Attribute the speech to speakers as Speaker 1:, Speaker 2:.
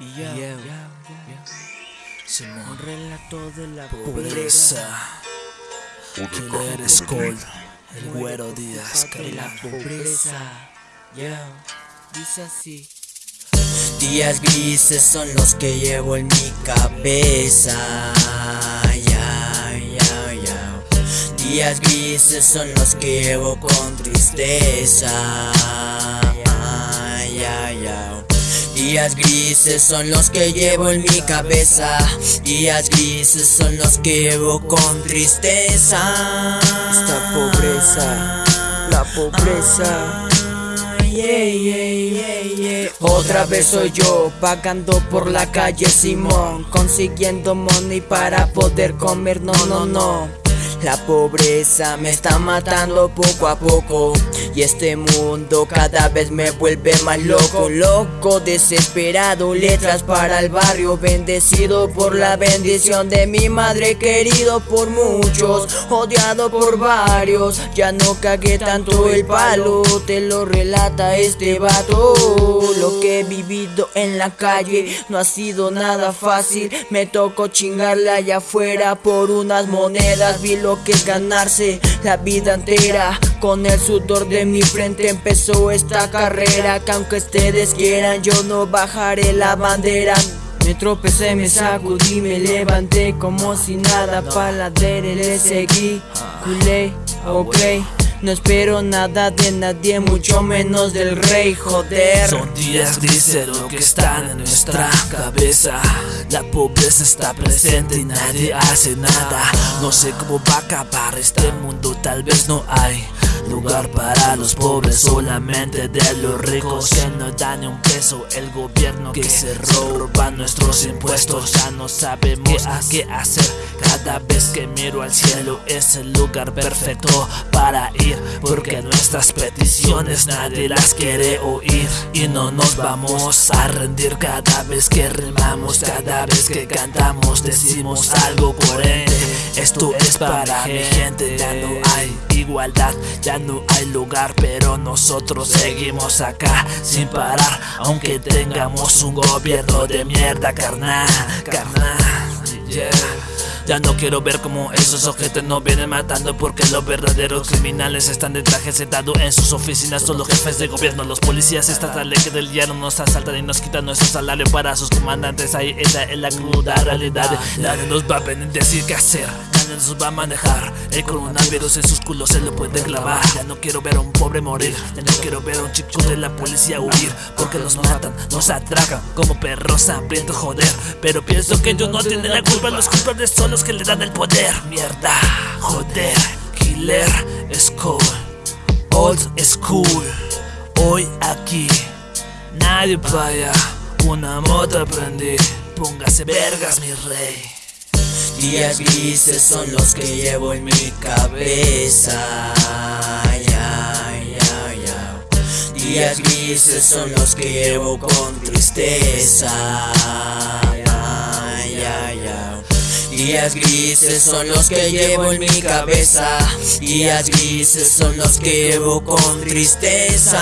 Speaker 1: Y ya, ya, ya,
Speaker 2: Simón,
Speaker 1: Un relato de la
Speaker 2: pobreza. Killer cold. El güero Díaz,
Speaker 1: de la pobreza. Dice así.
Speaker 3: Días grises son los que llevo en mi cabeza. Días grises son los que llevo con tristeza. Días grises son los que llevo en mi cabeza. Días grises son los que llevo con tristeza.
Speaker 1: Esta pobreza, la pobreza.
Speaker 3: Yeah, yeah, yeah, yeah. Otra vez soy yo, vagando por la calle Simón, consiguiendo money para poder comer, no, no, no. La pobreza me está matando poco a poco. Y este mundo cada vez me vuelve más loco. Loco, desesperado, letras para el barrio. Bendecido por la bendición de mi madre Querido por muchos, odiado por varios. Ya no cagué tanto el palo Te lo relata este vato. Lo que he vivido en la calle no ha sido nada fácil. Me tocó chingarla allá afuera por unas monedas. Vi lo que es ganarse la vida entera. Con el sudor de mi frente empezó esta carrera Que aunque ustedes quieran yo no bajaré la bandera. Me tropecé, me sacudí, me levanté como si nada. Pa' la le seguí, culé, ok no espero nada de nadie, mucho menos del rey, joder.
Speaker 2: Son días grises lo que están en nuestra cabeza. La pobreza está presente y nadie hace nada. No sé cómo va a acabar este mundo, tal vez no hay Lugar para los pobres, solamente de los ricos que no dan ni un peso. El gobierno que se roba nuestros impuestos, ya no sabemos qué hacer. Cada vez que miro al cielo es el lugar perfecto para ir, porque nuestras peticiones nadie las quiere oír. Y no nos vamos a rendir cada vez que rimamos, cada vez que cantamos, decimos algo coherente. Esto es para mi gente, ya no hay igualdad, ya no hay lugar, pero nosotros seguimos acá sin parar, aunque tengamos un gobierno de mierda, carnal, carnal, yeah. Ya no quiero ver como esos objetos nos vienen matando Porque los verdaderos criminales están de traje sentado en sus oficinas. Son los jefes de gobierno, los policías estatales que del día no nos asaltan y nos quitan nuestro salario para sus comandantes. Ahí esa es la cruda realidad. Nadie nos va a venir decir qué hacer nos va a manejar. El coronavirus en sus culos se lo puede clavar. Ya no quiero ver a un pobre morir. Ya no quiero ver a un chico de la policía huir. Porque nos matan, nos atracan. Como perros hambrientos joder. Pero pienso que ellos no tienen la culpa. Los culpables son los que le dan el poder. Mierda, joder, killer, school Old school, hoy aquí Nadie vaya, una moto aprendí. Póngase vergas mi rey
Speaker 3: Días grises son los que llevo en mi cabeza. Ya, ya, ya. Días grises son los que llevo con tristeza. Días grises son los que llevo en mi cabeza. Días grises son los que llevo con tristeza